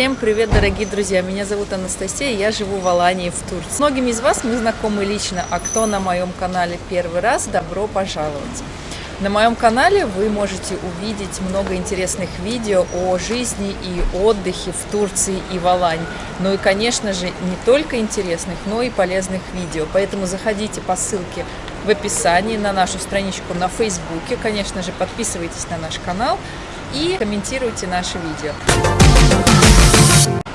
Всем привет, дорогие друзья! Меня зовут Анастасия, я живу в Алании, в Турции. С многими из вас мы знакомы лично, а кто на моем канале первый раз, добро пожаловать! На моем канале вы можете увидеть много интересных видео о жизни и отдыхе в Турции и в Алании. Ну и, конечно же, не только интересных, но и полезных видео. Поэтому заходите по ссылке в описании на нашу страничку на Фейсбуке. Конечно же, подписывайтесь на наш канал и комментируйте наши видео.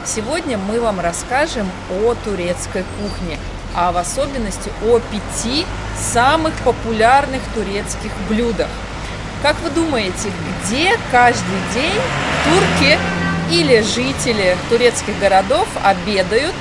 Сегодня мы вам расскажем о турецкой кухне, а в особенности о пяти самых популярных турецких блюдах. Как вы думаете, где каждый день турки или жители турецких городов обедают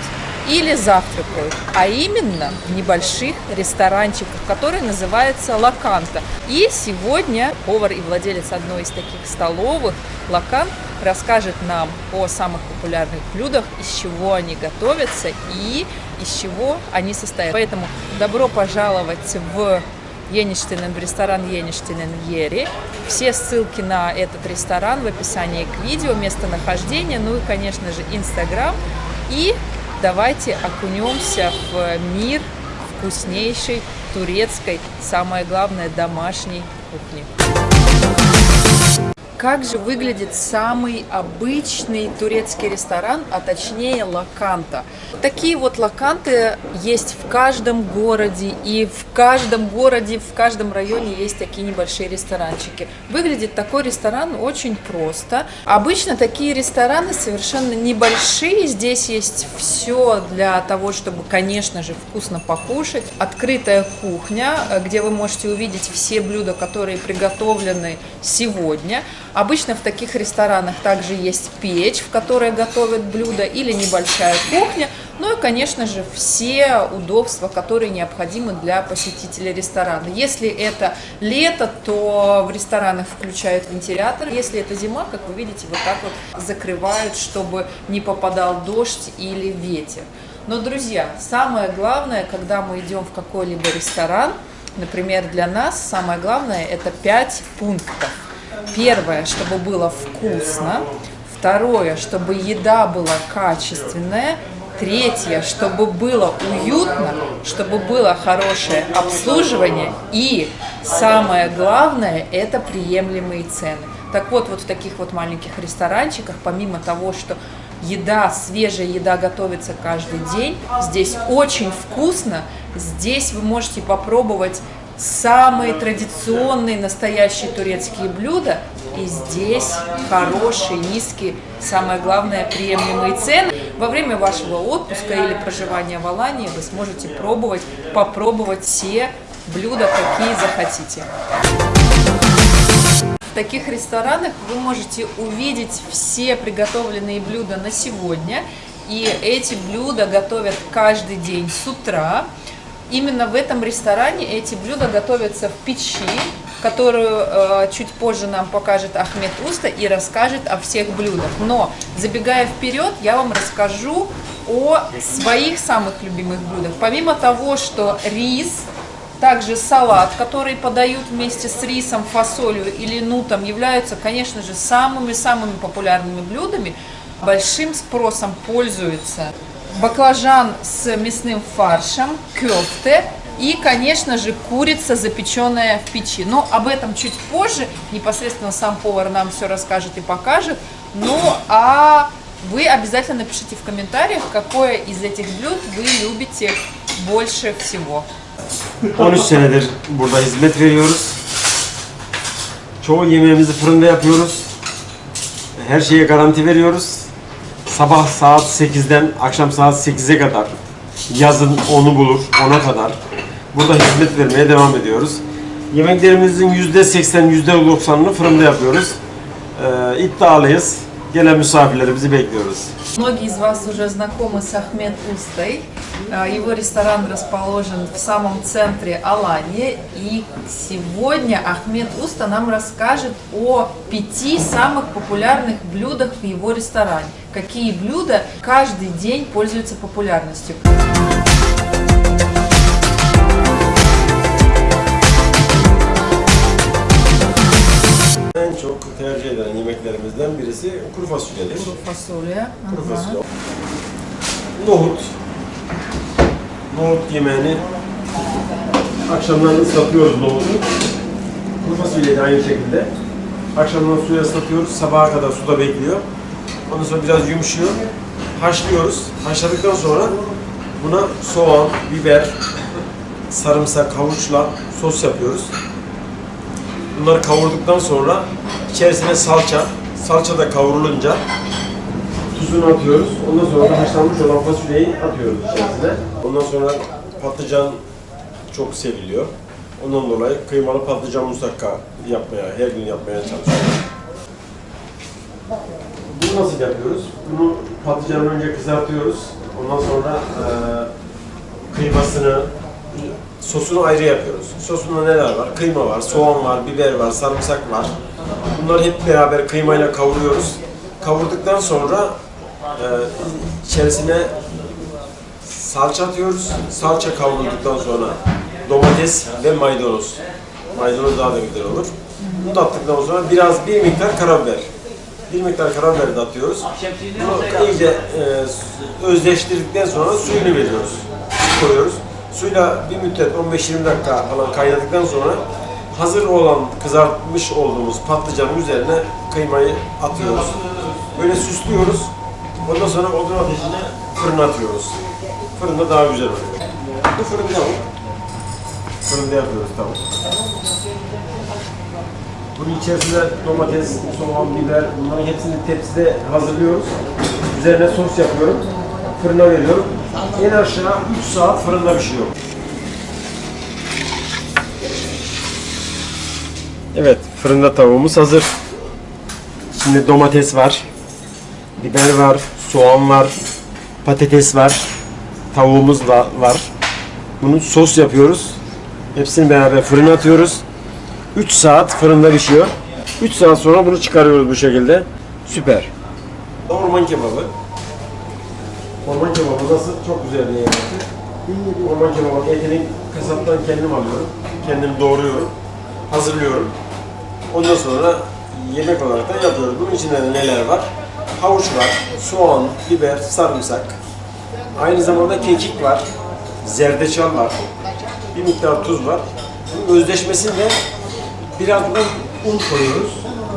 или завтракают, а именно в небольших ресторанчиках, которые называются лаканта. И сегодня повар и владелец одной из таких столовых, лакан, расскажет нам о самых популярных блюдах, из чего они готовятся и из чего они состоят. Поэтому добро пожаловать в Еништинен, в ресторан Еништинен Ери. Все ссылки на этот ресторан в описании к видео, местонахождение, ну и, конечно же, Инстаграм. И давайте окунемся в мир вкуснейшей турецкой, самое главное, домашней кухни. Как же выглядит самый обычный турецкий ресторан, а точнее лаканта? Такие вот лаканты есть в каждом городе, и в каждом городе, в каждом районе есть такие небольшие ресторанчики. Выглядит такой ресторан очень просто. Обычно такие рестораны совершенно небольшие, здесь есть все для того, чтобы, конечно же, вкусно покушать. Открытая кухня, где вы можете увидеть все блюда, которые приготовлены сегодня. Обычно в таких ресторанах также есть печь, в которой готовят блюда, или небольшая кухня, ну и, конечно же, все удобства, которые необходимы для посетителя ресторана. Если это лето, то в ресторанах включают вентилятор. Если это зима, как вы видите, вот так вот закрывают, чтобы не попадал дождь или ветер. Но, друзья, самое главное, когда мы идем в какой-либо ресторан, например, для нас самое главное это 5 пунктов. Первое, чтобы было вкусно. Второе, чтобы еда была качественная. Третье, чтобы было уютно, чтобы было хорошее обслуживание. И самое главное, это приемлемые цены. Так вот, вот в таких вот маленьких ресторанчиках, помимо того, что еда, свежая еда готовится каждый день, здесь очень вкусно, здесь вы можете попробовать самые традиционные настоящие турецкие блюда. И здесь хорошие, низкие, самое главное, приемлемые цены. Во время вашего отпуска или проживания в Алании вы сможете пробовать, попробовать все блюда, какие захотите. В таких ресторанах вы можете увидеть все приготовленные блюда на сегодня. И эти блюда готовят каждый день с утра. Именно в этом ресторане эти блюда готовятся в печи, которую э, чуть позже нам покажет Ахмед Уста и расскажет о всех блюдах. Но, забегая вперед, я вам расскажу о своих самых любимых блюдах. Помимо того, что рис, также салат, который подают вместе с рисом, фасолью или нутом, являются, конечно же, самыми-самыми популярными блюдами. Большим спросом пользуется баклажан с мясным фаршем, кёфте и, конечно же, курица, запеченная в печи. Но об этом чуть позже, непосредственно сам повар нам все расскажет и покажет. Ну, а вы обязательно напишите в комментариях, какое из этих блюд вы любите больше всего. 13 senedir burada hizmet veriyoruz. Çoğu yemeğimizi fırında yapıyoruz. Her şeye garanti veriyoruz. sabah saat 8'den akşam saat 8'e kadar yazın onu bulur, ona kadar burada hizmet vermeye devam ediyoruz. Yemeklerimizin %80, %90'ını fırında yapıyoruz. Ee, iddialıyız. Gelen misafirlerimizi bekliyoruz. Многие из вас уже знакомы с Ахмед Устой. Его ресторан расположен в самом центре Алании. И сегодня Ахмед Уста нам расскажет о пяти самых популярных блюдах в его ресторане. Какие блюда каждый день пользуются популярностью. En çok tercih edilen yemeklerimizden birisi patatesi, kuru fasulyedir. Fasulye. Kuru Aha. fasulye. Nohut. Nohut yemeğini akşamdan ıslatıyoruz nohutu. Kuru fasulyeyi de aynı şekilde. Akşamdan suya ıslatıyoruz. Sabaha kadar suda bekliyor. Ondan sonra biraz yumuşuyor. Haşlıyoruz. Haşladıktan sonra buna soğan, biber, sarımsak, havuçla sos yapıyoruz. Bunları kavurduktan sonra içerisine salça, salça da kavrulunca tuzunu atıyoruz. Ondan sonra haşlanmış olan fasulyeyi atıyoruz içerisine. Ondan sonra patlıcan çok seviliyor. Ondan dolayı kıymalı patlıcan musakka yapmaya, her gün yapmaya çalışıyoruz. Bunu nasıl yapıyoruz? Bunu patlıcanı önce kızartıyoruz. Ondan sonra eee kıymasını, sosunu ayrı yapıyoruz. Sosunda neler var? Kıyma var, soğan var, biber var, sarımsak var. Bunları hep beraber kıymayla kavuruyoruz. Kavurduktan sonra e, içerisine salça atıyoruz. Salça kavrulduktan sonra domates ve maydanoz. Maydanoz daha da güzel olur. Bunu da attıktan sonra biraz bir miktar karabiber. Bir miktar karabiber de atıyoruz. Bunu iyice e, özleştirdikten sonra suyunu veriyoruz. Koyuyoruz. Suyla bir müddet 15-20 dakika falan kaynadıktan sonra hazır olan kızartmış olduğumuz patlıcanın üzerine kıymayı atıyoruz. Böyle süslüyoruz. Ondan sonra odun ateşine fırına atıyoruz. Fırında daha güzel oluyor. Bu fırın tavuk. Fırında yapıyoruz tavuk. Bunun içerisine domates, soğan, biber bunların hepsini tepside hazırlıyoruz. Üzerine sos yapıyorum. Fırına veriyorum. En aşağı 3 saat fırında pişiyor. Evet, fırında tavuğumuz hazır. Şimdi domates var, biber var, soğan var, patates var, tavuğumuz da var. Bunu sos yapıyoruz. Hepsini beraber fırına atıyoruz. 3 saat fırında pişiyor. 3 saat sonra bunu çıkarıyoruz bu şekilde. Süper. Orman kebabı. Orman kebabı nasıl? Çok güzel bir yemektir. Orman kebabı etini kasaptan kendim alıyorum. Kendim doğruyorum. Hazırlıyorum. Ondan sonra yemek olarak da yapıyoruz. Bunun içinde de neler var? Havuç var, soğan, biber, sarımsak. Aynı zamanda kekik var, zerdeçal var, bir miktar tuz var. Bunun özleşmesinde biraz da un koyuyoruz.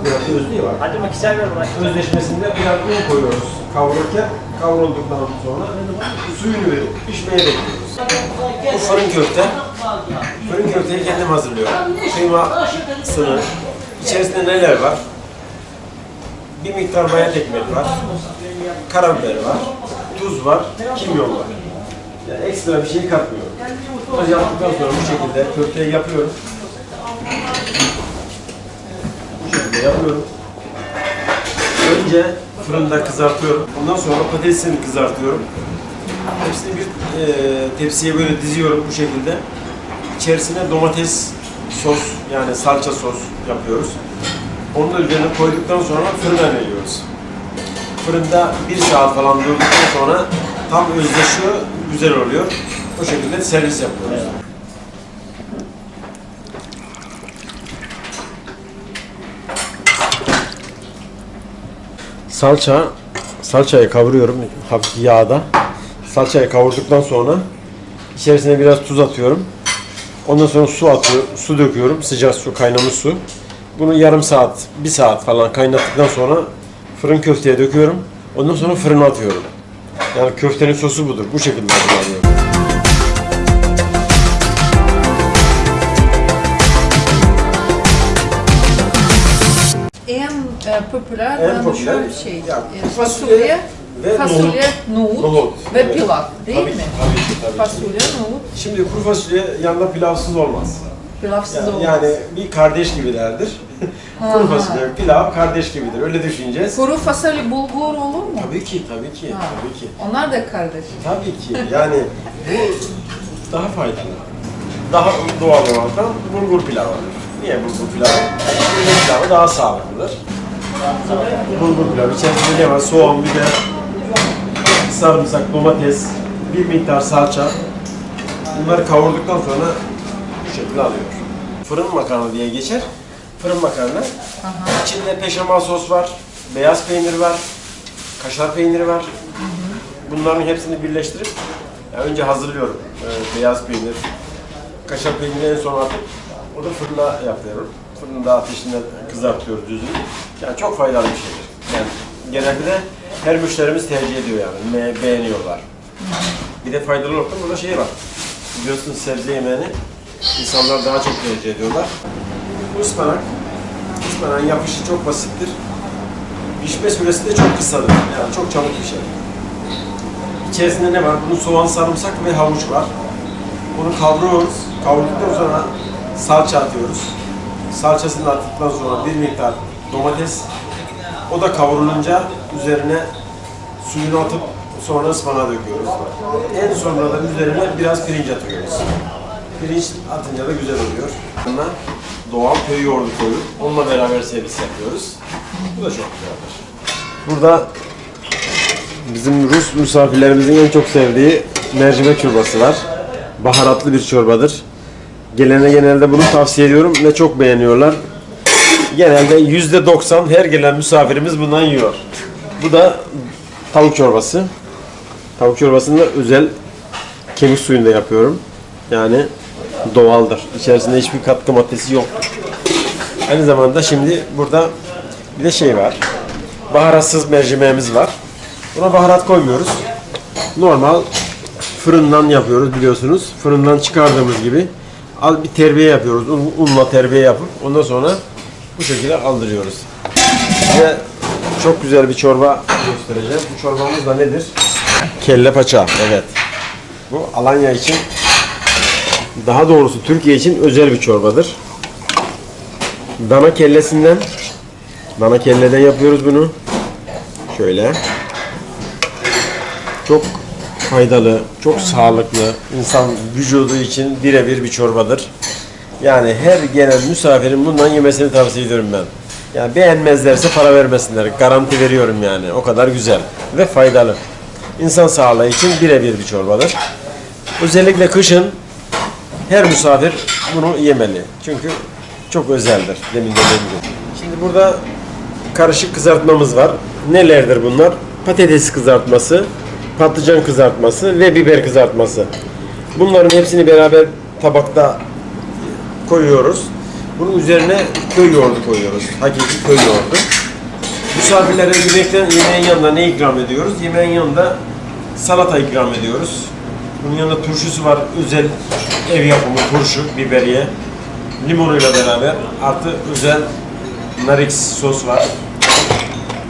Biraz özlüğü var. Hadi mikser ver bana. Özleşmesinde biraz un koyuyoruz kavururken. Kavrulduktan sonra suyunu verip pişmeye bekliyoruz. Bu fırın köfte. Fırın köfteyi kendim hazırlıyorum. Kıymasını, içerisinde neler var? Bir miktar bayat ekmek var. Karabiber var. Tuz var. Kimyon var. Yani ekstra bir şey katmıyorum. Bunu yaptıktan sonra bu şekilde köfteyi yapıyorum. Bu şekilde yapıyorum. Önce fırında kızartıyorum. Ondan sonra patatesini kızartıyorum. Hepsini bir e, tepsiye böyle diziyorum bu şekilde. İçerisine domates sos yani salça sos yapıyoruz. Onu da üzerine koyduktan sonra fırına veriyoruz. Fırında bir saat falan durduktan sonra tam özleşiyor, güzel oluyor. O şekilde servis yapıyoruz. Salça, salçayı kavuruyorum hafif yağda. Salçayı kavurduktan sonra içerisine biraz tuz atıyorum. Ondan sonra su atıyor, su döküyorum, sıcak su, kaynamış su. Bunu yarım saat, bir saat falan kaynattıktan sonra fırın köfteye döküyorum. Ondan sonra fırına atıyorum. Yani köftenin sosu budur. Bu şekilde hazırlanıyor. Popüler En popüler, şey. ya, e, fasulye fasulye, ve fasulye, nohut, Nohut, ve evet. pilav değil tabii mi? Ki, tabii ki, tabii ki. Fasulye, nohut, Şimdi kuru fasulye yanında pilavsız olmaz. pilavsız Yani, olmaz. yani bir kardeş gibilerdir. kuru fasulye, pilav kardeş gibidir. Öyle düşüneceğiz. Kuru fasulye bulgur olur mu? Tabii ki, tabii ki, Ha. tabii ki. Onlar da kardeş. Tabii ki. Yani bu daha faydalı. Daha doğal olarak bulgur pilavı. Niye bulgur pilavı? Bulgur pilavı daha sağlıklıdır. Bulgur pilavı. İçerisinde ne var? Soğan, biber, sarımsak, domates, bir miktar salça. Bunları kavurduktan sonra bu şekilde alıyor. Fırın makarna diye geçer. Fırın makarna. İçinde peşamal sos var, beyaz peynir var, kaşar peyniri var. Bunların hepsini birleştirip ya önce hazırlıyorum. Ee, beyaz peynir, kaşar peynirini en son atıp o da fırına yapıyorum. Fırında ateşinde kızartıyoruz düzgün. Yani çok faydalı bir şeydir. Yani genelde her müşterimiz tercih ediyor yani. Beğeniyorlar. Bir de faydalı olarak da burada şey var. Biliyorsunuz sebze yemeğini insanlar daha çok tercih ediyorlar. Bu ıspanak, ıspanağın yapışı çok basittir. Pişme süresi de çok kısadır. Yani çok çabuk pişer. İçerisinde ne var? Bunun soğan, sarımsak ve havuç var. Bunu kavuruyoruz. Kavurduktan sonra salça atıyoruz. Salçasını attıktan sonra bir miktar domates. O da kavrulunca üzerine suyunu atıp sonra ıspanağı döküyoruz. En sonra da üzerine biraz pirinç atıyoruz. Pirinç atınca da güzel oluyor. Yanına doğal köy yoğurdu koyup onunla beraber servis yapıyoruz. Bu da çok güzeldir. Burada bizim Rus misafirlerimizin en çok sevdiği mercimek çorbası var. Baharatlı bir çorbadır. Gelene genelde bunu tavsiye ediyorum ve çok beğeniyorlar. Genelde yüzde doksan her gelen misafirimiz bundan yiyor. Bu da tavuk çorbası. Tavuk çorbasını da özel kemik suyunda yapıyorum. Yani doğaldır. İçerisinde hiçbir katkı maddesi yoktur. Aynı zamanda şimdi burada bir de şey var. Baharatsız mercimeğimiz var. Buna baharat koymuyoruz. Normal fırından yapıyoruz biliyorsunuz. Fırından çıkardığımız gibi al bir terbiye yapıyoruz. Un, unla terbiye yapıp ondan sonra bu şekilde aldırıyoruz. Ve çok güzel bir çorba göstereceğim. Bu çorbamız da nedir? Kelle paça. Evet. Bu Alanya için daha doğrusu Türkiye için özel bir çorbadır. Dana kellesinden dana kelleden yapıyoruz bunu. Şöyle. Çok faydalı, çok sağlıklı, insan vücudu için birebir bir çorbadır. Yani her gelen misafirin bundan yemesini tavsiye ediyorum ben. Yani beğenmezlerse para vermesinler. Garanti veriyorum yani. O kadar güzel ve faydalı. İnsan sağlığı için birebir bir çorbadır. Özellikle kışın her misafir bunu yemeli. Çünkü çok özeldir. Demin de dediğim gibi. Şimdi burada karışık kızartmamız var. Nelerdir bunlar? Patates kızartması, patlıcan kızartması ve biber kızartması. Bunların hepsini beraber tabakta koyuyoruz. Bunun üzerine köy yoğurdu koyuyoruz. Hakiki köy yoğurdu. Misafirlere yemekten, yemeğin yanında ne ikram ediyoruz? Yemeğin yanında salata ikram ediyoruz. Bunun yanında turşusu var. Özel ev yapımı turşu, biberiye. Limonuyla beraber artı özel nar ekşisi sos var.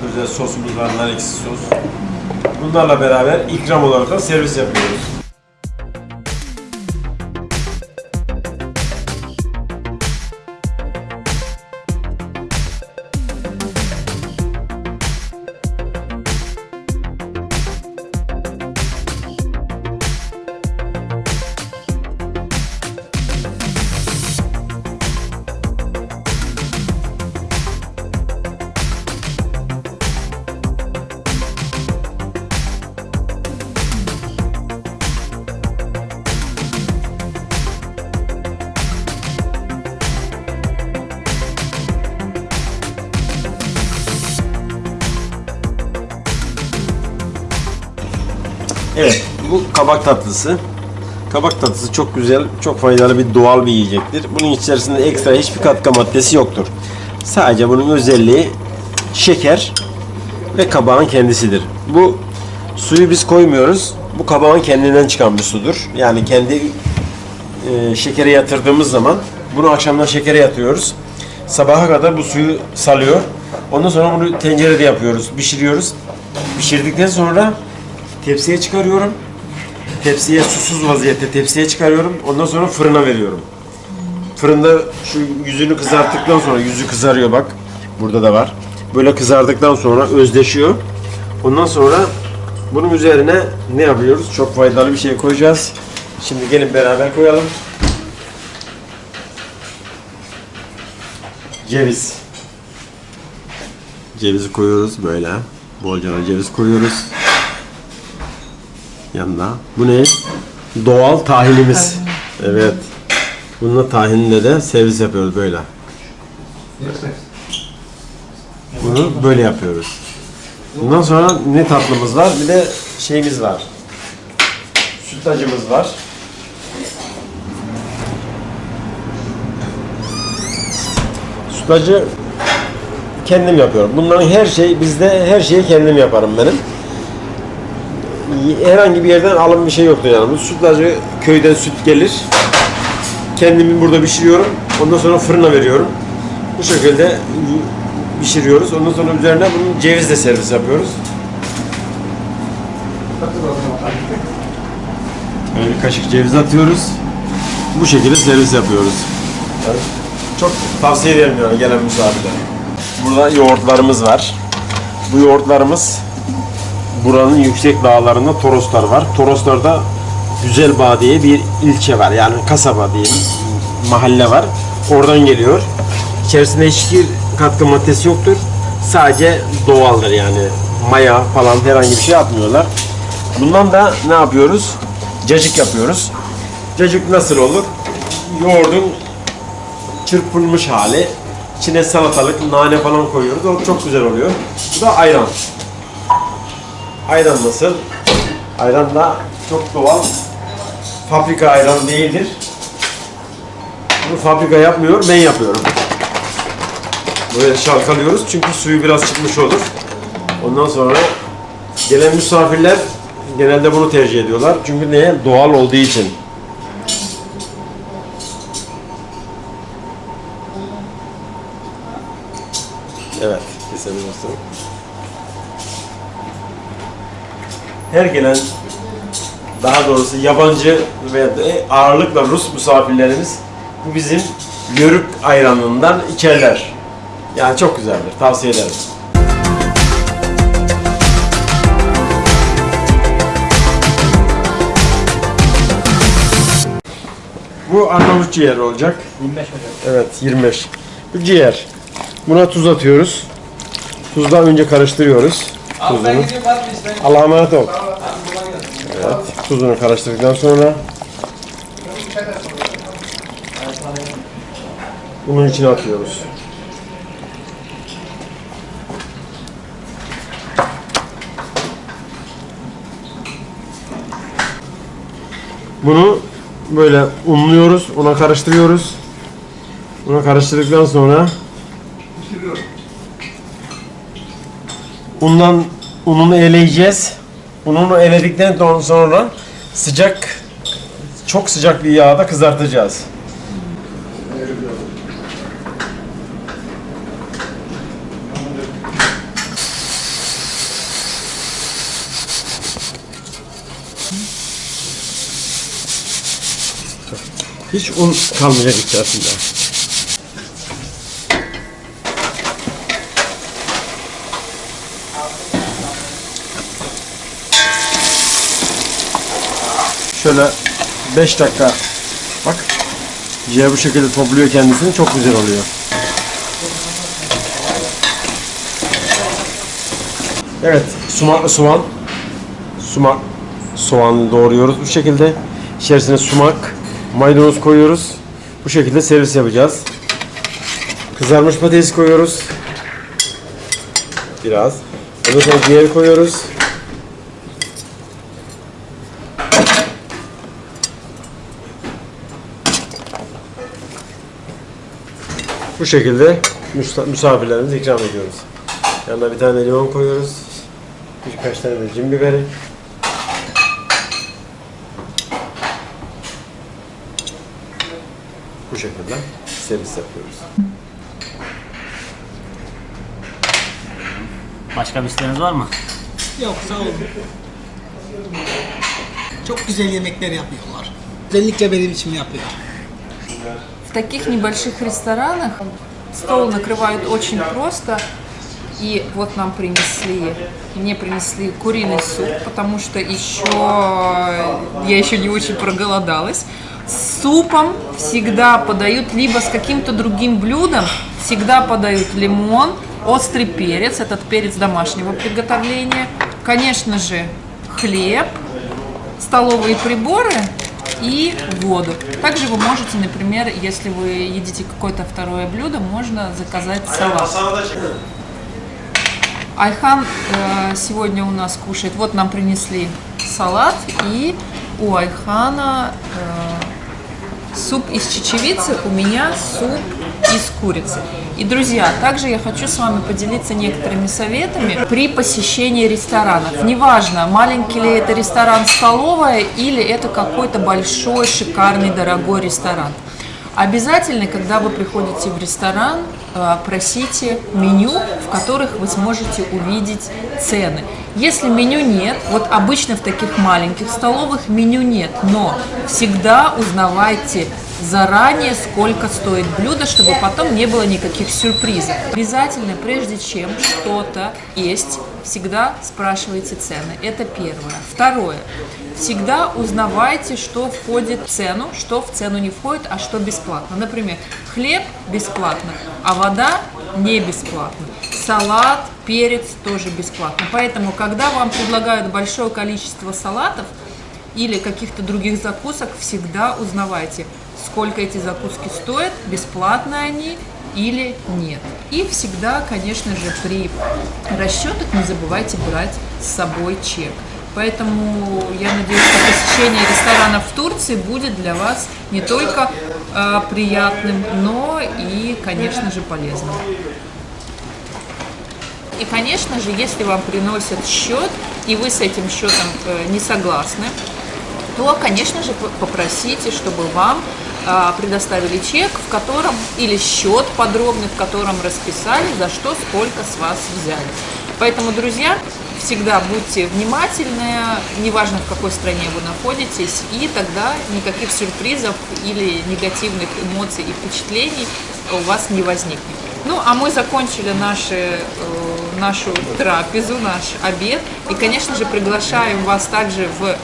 Özel sosumuz var, nar ekşisi sos. Bunlarla beraber ikram olarak da servis yapıyoruz. Evet, bu kabak tatlısı. Kabak tatlısı çok güzel, çok faydalı bir doğal bir yiyecektir. Bunun içerisinde ekstra hiçbir katkı maddesi yoktur. Sadece bunun özelliği şeker ve kabağın kendisidir. Bu suyu biz koymuyoruz. Bu kabağın kendinden çıkan bir sudur. Yani kendi e, şekere yatırdığımız zaman bunu akşamdan şekere yatıyoruz. Sabaha kadar bu suyu salıyor. Ondan sonra bunu tencerede yapıyoruz, pişiriyoruz. Pişirdikten sonra tepsiye çıkarıyorum. Tepsiye susuz vaziyette tepsiye çıkarıyorum. Ondan sonra fırına veriyorum. Fırında şu yüzünü kızarttıktan sonra yüzü kızarıyor bak. Burada da var. Böyle kızardıktan sonra özleşiyor. Ondan sonra bunun üzerine ne yapıyoruz? Çok faydalı bir şey koyacağız. Şimdi gelin beraber koyalım. Ceviz. Cevizi koyuyoruz böyle. Bolca ceviz koyuyoruz. Yanına. Bu ne? Doğal tahinimiz. Evet. Bununla tahinle de servis yapıyoruz böyle. Bunu böyle yapıyoruz. Bundan sonra ne tatlımız var? Bir de şeyimiz var. Sütlacımız var. Sütlacı kendim yapıyorum. Bunların her şey bizde her şeyi kendim yaparım benim. Herhangi bir yerden alım bir şey yoktu yani. Sütlacı köyden süt gelir. Kendimi burada pişiriyorum. Ondan sonra fırına veriyorum. Bu şekilde pişiriyoruz. Ondan sonra üzerine bunun cevizle servis yapıyoruz. Böyle kaşık ceviz atıyoruz. Bu şekilde servis yapıyoruz. Yani çok tavsiye ederim yani gelen misafirlere. Burada yoğurtlarımız var. Bu yoğurtlarımız buranın yüksek dağlarında Toroslar var. Toroslarda Güzelbağ diye bir ilçe var. Yani kasaba diyelim. Mahalle var. Oradan geliyor. İçerisinde hiçbir katkı maddesi yoktur. Sadece doğaldır yani. Maya falan herhangi bir şey atmıyorlar. Bundan da ne yapıyoruz? Cacık yapıyoruz. Cacık nasıl olur? Yoğurdun çırpılmış hali. İçine salatalık, nane falan koyuyoruz. O çok güzel oluyor. Bu da ayran. Ayran nasıl? Ayran da çok doğal. Fabrika ayran değildir. Bunu fabrika yapmıyor, ben yapıyorum. Böyle şalkalıyoruz çünkü suyu biraz çıkmış olur. Ondan sonra gelen misafirler genelde bunu tercih ediyorlar. Çünkü neye? Doğal olduğu için. Evet, keselim dostum. Her gelen daha doğrusu yabancı veya da ağırlıkla Rus misafirlerimiz bu bizim yörük ayranından içerler. Yani çok güzeldir. Tavsiye ederim. Bu Arnavut ciğer olacak. 25 hocam. Evet 25. Bu ciğer. Buna tuz atıyoruz. Tuzdan önce karıştırıyoruz. İşte? Allah'a emanet ol. Evet. Tuzunu karıştırdıktan sonra bunun içine atıyoruz. Bunu böyle unluyoruz, una karıştırıyoruz. Una karıştırdıktan sonra undan ununu eleyeceğiz. Ununu eledikten sonra sıcak çok sıcak bir yağda kızartacağız. Hiç un kalmayacak içerisinde. Şöyle 5 dakika. Bak ciğer bu şekilde topluyor kendisini çok güzel oluyor. Evet sumaklı soğan sumak soğanı doğruyoruz bu şekilde. İçerisine sumak maydanoz koyuyoruz. Bu şekilde servis yapacağız. Kızarmış patates koyuyoruz. Biraz. Ondan sonra ciğer koyuyoruz Bu şekilde misafirlerimize ikram ediyoruz. Yanına bir tane limon koyuyoruz. Birkaç tane de cin biberi. Bu şekilde servis yapıyoruz. Başka bir isteğiniz var mı? Yok sağ olun. Çok güzel yemekler yapıyorlar. Özellikle benim için yapıyor. Таких небольших ресторанах стол накрывают очень просто. И вот нам принесли, мне принесли куриный суп, потому что еще я еще не очень проголодалась. С супом всегда подают либо с каким-то другим блюдом, всегда подают лимон, острый перец, этот перец домашнего приготовления, конечно же хлеб, столовые приборы и воду. Также вы можете, например, если вы едите какое-то второе блюдо, можно заказать салат. Айхан э, сегодня у нас кушает. Вот нам принесли салат и у Айхана э, суп из чечевицы, у меня суп из курицы. И, друзья, также я хочу с вами поделиться некоторыми советами при посещении ресторанов. Неважно, маленький ли это ресторан-столовая или это какой-то большой, шикарный, дорогой ресторан. Обязательно, когда вы приходите в ресторан, э, просите меню, в которых вы сможете увидеть цены. Если меню нет, вот обычно в таких маленьких столовых меню нет, но всегда узнавайте заранее, сколько стоит блюдо, чтобы потом не было никаких сюрпризов. Обязательно, прежде чем что-то есть, всегда спрашивайте цены. Это первое. Второе. Всегда узнавайте, что входит в цену, что в цену не входит, а что бесплатно. Например, хлеб бесплатно, а вода не бесплатно. Салат, перец тоже бесплатно. Поэтому, когда вам предлагают большое количество салатов или каких-то других закусок, всегда узнавайте, сколько эти закуски стоят, бесплатно они или нет. И всегда, конечно же, при расчетах не забывайте брать с собой чек. Поэтому я надеюсь, что посещение ресторанов в Турции будет для вас не только э, приятным, но и, конечно же, полезным. И, конечно же, если вам приносят счет, и вы с этим счетом э, не согласны, то, конечно же, попросите, чтобы вам предоставили чек, в котором, или счет подробный, в котором расписали, за что, сколько с вас взяли. Поэтому, друзья, всегда будьте внимательны, неважно в какой стране вы находитесь, и тогда никаких сюрпризов или негативных эмоций и впечатлений у вас не возникнет. Ну, а мы закончили наши, э, нашу трапезу, наш обед. И, конечно же, приглашаем вас также в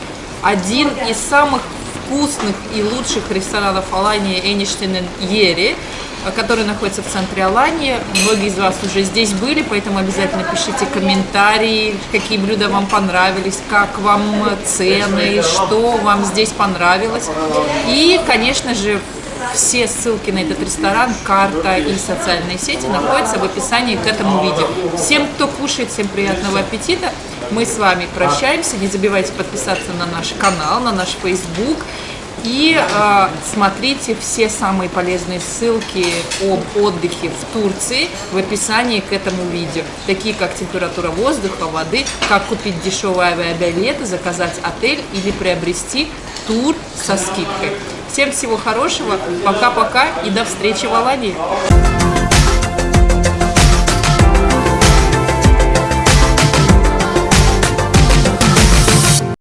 один из самых вкусных и лучших ресторанов Алании Эништейн Ери, который находится в центре Алании. Многие из вас уже здесь были, поэтому обязательно пишите комментарии, какие блюда вам понравились, как вам цены, что вам здесь понравилось. И, конечно же, все ссылки на этот ресторан, карта и социальные сети находятся в описании к этому видео. Всем, кто кушает, всем приятного аппетита. Мы с вами прощаемся. Не забывайте подписаться на наш канал, на наш Facebook. И э, смотрите все самые полезные ссылки об отдыхе в Турции в описании к этому видео. Такие как температура воздуха, воды, как купить дешевые авиабилеты, заказать отель или приобрести тур со скидкой. Всем всего хорошего, пока-пока и до встречи в Алании.